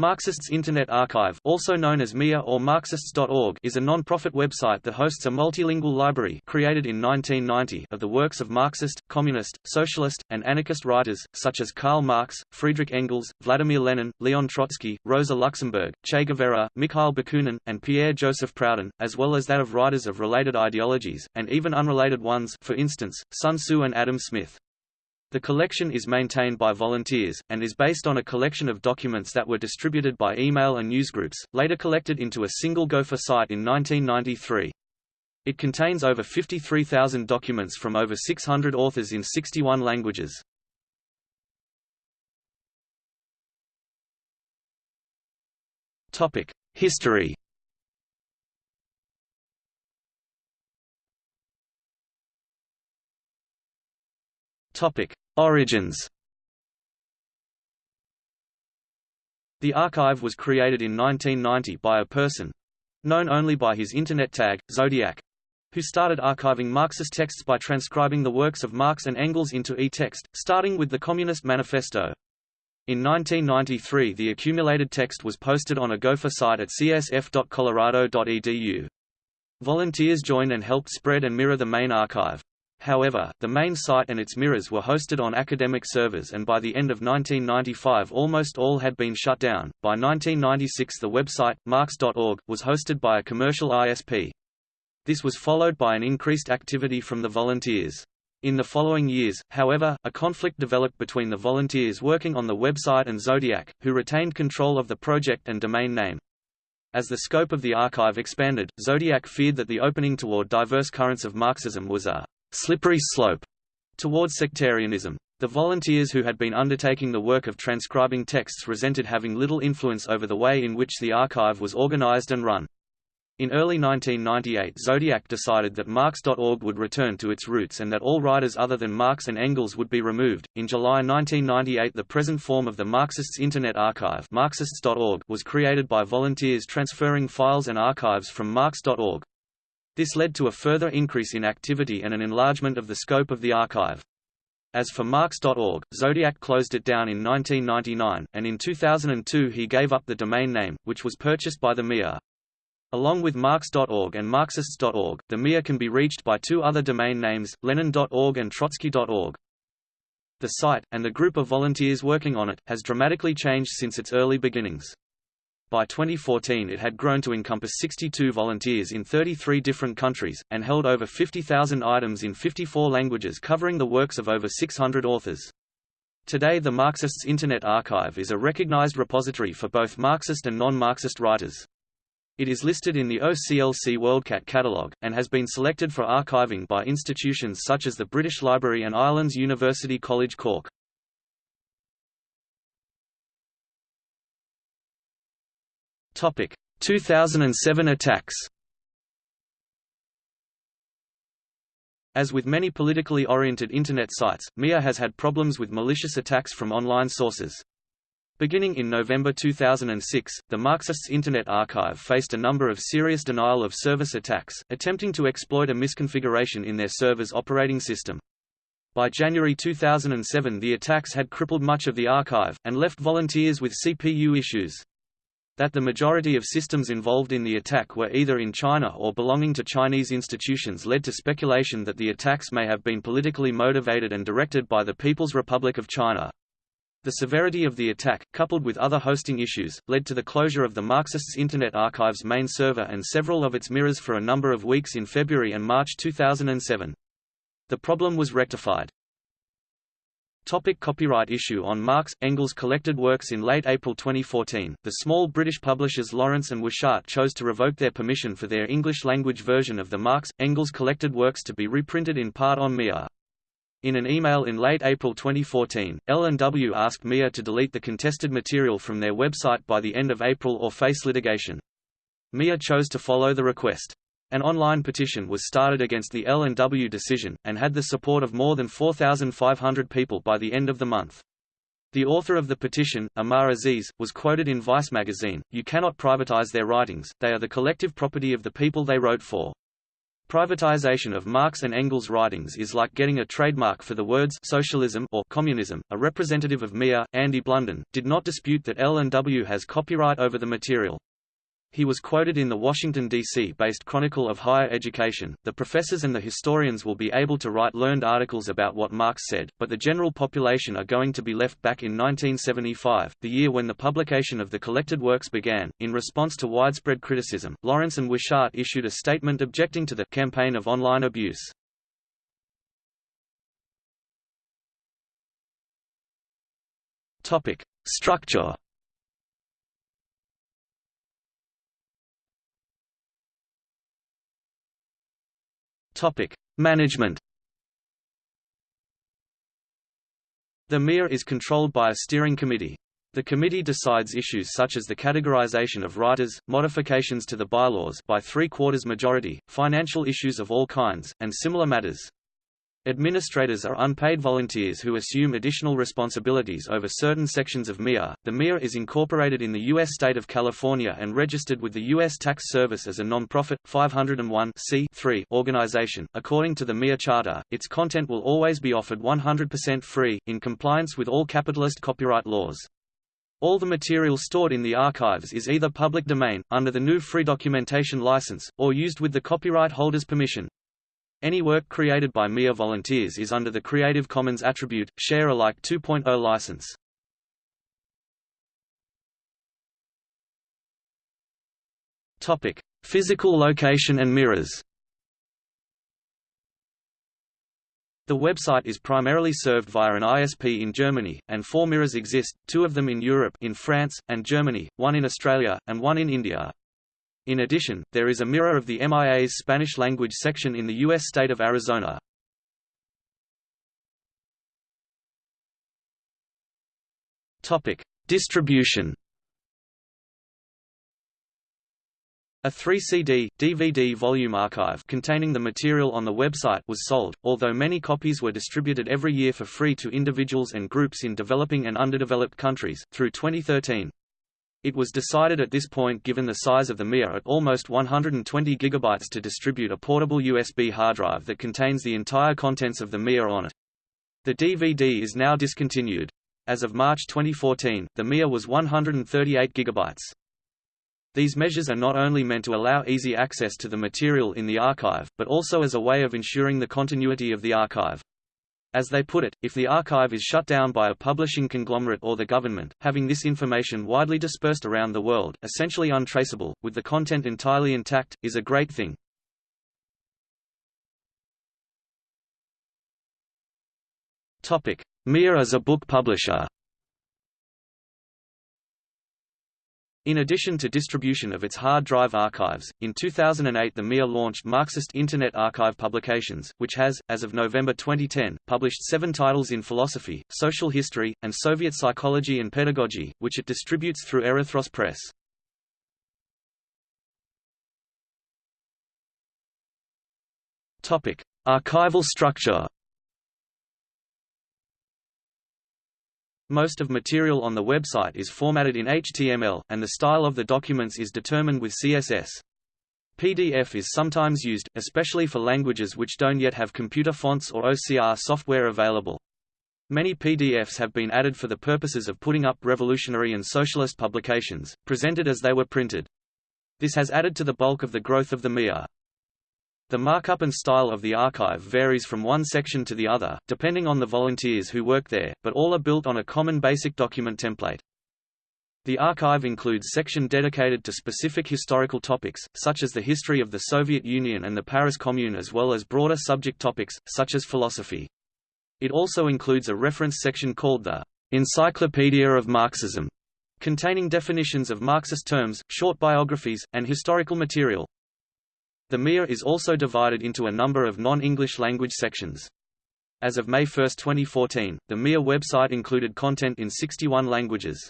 Marxists Internet Archive also known as MIA or Marxists.org is a non-profit website that hosts a multilingual library created in 1990 of the works of Marxist, Communist, Socialist, and anarchist writers, such as Karl Marx, Friedrich Engels, Vladimir Lenin, Leon Trotsky, Rosa Luxemburg, Che Guevara, Mikhail Bakunin, and Pierre-Joseph Proudhon, as well as that of writers of related ideologies, and even unrelated ones for instance, Sun Tzu and Adam Smith. The collection is maintained by volunteers, and is based on a collection of documents that were distributed by email and newsgroups, later collected into a single Gopher site in 1993. It contains over 53,000 documents from over 600 authors in 61 languages. History Origins. The archive was created in 1990 by a person known only by his internet tag Zodiac, who started archiving Marxist texts by transcribing the works of Marx and Engels into e-text, starting with the Communist Manifesto. In 1993 the accumulated text was posted on a Gopher site at csf.colorado.edu. Volunteers joined and helped spread and mirror the main archive. However, the main site and its mirrors were hosted on academic servers and by the end of 1995 almost all had been shut down. By 1996 the website, marx.org, was hosted by a commercial ISP. This was followed by an increased activity from the volunteers. In the following years, however, a conflict developed between the volunteers working on the website and Zodiac, who retained control of the project and domain name. As the scope of the archive expanded, Zodiac feared that the opening toward diverse currents of Marxism was a slippery slope towards sectarianism. The volunteers who had been undertaking the work of transcribing texts resented having little influence over the way in which the archive was organized and run. In early 1998 Zodiac decided that Marx.org would return to its roots and that all writers other than Marx and Engels would be removed. In July 1998 the present form of the Marxists Internet Archive Marxists.org was created by volunteers transferring files and archives from Marx.org. This led to a further increase in activity and an enlargement of the scope of the archive. As for Marx.org, Zodiac closed it down in 1999, and in 2002 he gave up the domain name, which was purchased by the MIA. Along with Marx.org and Marxists.org, the MIA can be reached by two other domain names, Lenin.org and Trotsky.org. The site, and the group of volunteers working on it, has dramatically changed since its early beginnings. By 2014 it had grown to encompass 62 volunteers in 33 different countries, and held over 50,000 items in 54 languages covering the works of over 600 authors. Today the Marxists Internet Archive is a recognized repository for both Marxist and non-Marxist writers. It is listed in the OCLC WorldCat catalogue, and has been selected for archiving by institutions such as the British Library and Ireland's University College Cork. Topic: 2007 attacks. As with many politically oriented Internet sites, MIA has had problems with malicious attacks from online sources. Beginning in November 2006, the Marxists Internet Archive faced a number of serious denial of service attacks, attempting to exploit a misconfiguration in their server's operating system. By January 2007 the attacks had crippled much of the archive, and left volunteers with CPU issues that the majority of systems involved in the attack were either in China or belonging to Chinese institutions led to speculation that the attacks may have been politically motivated and directed by the People's Republic of China. The severity of the attack, coupled with other hosting issues, led to the closure of the Marxists Internet Archive's main server and several of its mirrors for a number of weeks in February and March 2007. The problem was rectified. Topic copyright issue On Marx, Engels collected works in late April 2014, the small British publishers Lawrence and Wishart chose to revoke their permission for their English-language version of the Marx, Engels collected works to be reprinted in part on MIA. In an email in late April 2014, L&W asked MIA to delete the contested material from their website by the end of April or face litigation. MIA chose to follow the request. An online petition was started against the L&W decision, and had the support of more than 4,500 people by the end of the month. The author of the petition, Amar Aziz, was quoted in Vice magazine, You cannot privatize their writings, they are the collective property of the people they wrote for. Privatization of Marx and Engels' writings is like getting a trademark for the words socialism or communism. A representative of MIA, Andy Blunden, did not dispute that L&W has copyright over the material. He was quoted in the Washington, D.C. based Chronicle of Higher Education. The professors and the historians will be able to write learned articles about what Marx said, but the general population are going to be left back in 1975, the year when the publication of the collected works began. In response to widespread criticism, Lawrence and Wishart issued a statement objecting to the campaign of online abuse. Topic: Structure Topic: Management. The MIA is controlled by a steering committee. The committee decides issues such as the categorization of writers, modifications to the bylaws by three-quarters majority, financial issues of all kinds, and similar matters. Administrators are unpaid volunteers who assume additional responsibilities over certain sections of MIA. The MIA is incorporated in the U.S. state of California and registered with the U.S. Tax Service as a non-profit 501 organization. According to the MIA Charter, its content will always be offered 100% free, in compliance with all capitalist copyright laws. All the material stored in the archives is either public domain, under the GNU Free Documentation License, or used with the copyright holder's permission. Any work created by MIA volunteers is under the Creative Commons Attribute, Share Alike 2.0 license. Topic: Physical location and mirrors. The website is primarily served via an ISP in Germany, and four mirrors exist, two of them in Europe in France, and Germany, one in Australia, and one in India. In addition, there is a mirror of the MIA's Spanish-language section in the U.S. state of Arizona. Topic: Distribution. A 3-CD, DVD volume archive containing the material on the website was sold, although many copies were distributed every year for free to individuals and groups in developing and underdeveloped countries, through 2013. It was decided at this point given the size of the MIA at almost 120 GB to distribute a portable USB hard drive that contains the entire contents of the MIA on it. The DVD is now discontinued. As of March 2014, the MIA was 138 GB. These measures are not only meant to allow easy access to the material in the archive, but also as a way of ensuring the continuity of the archive. As they put it, if the archive is shut down by a publishing conglomerate or the government, having this information widely dispersed around the world, essentially untraceable, with the content entirely intact, is a great thing. MIA as a book publisher In addition to distribution of its hard drive archives, in 2008 the MIA launched Marxist Internet Archive Publications, which has, as of November 2010, published seven titles in philosophy, social history, and Soviet psychology and pedagogy, which it distributes through Erythros Press. Archival structure Most of material on the website is formatted in HTML, and the style of the documents is determined with CSS. PDF is sometimes used, especially for languages which don't yet have computer fonts or OCR software available. Many PDFs have been added for the purposes of putting up revolutionary and socialist publications, presented as they were printed. This has added to the bulk of the growth of the MIA. The markup and style of the archive varies from one section to the other, depending on the volunteers who work there, but all are built on a common basic document template. The archive includes section dedicated to specific historical topics, such as the history of the Soviet Union and the Paris Commune as well as broader subject topics, such as philosophy. It also includes a reference section called the Encyclopedia of Marxism, containing definitions of Marxist terms, short biographies, and historical material. The MIA is also divided into a number of non-English language sections. As of May 1, 2014, the MIA website included content in 61 languages.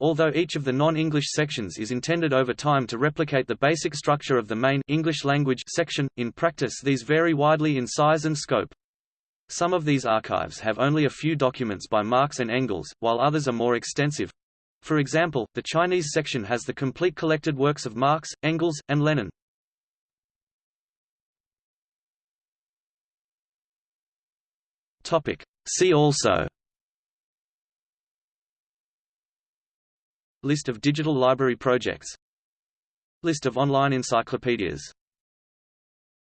Although each of the non-English sections is intended over time to replicate the basic structure of the main English language section, in practice these vary widely in size and scope. Some of these archives have only a few documents by Marx and Engels, while others are more extensive. For example, the Chinese section has the complete collected works of Marx, Engels, and Lenin. Topic. See also List of digital library projects List of online encyclopedias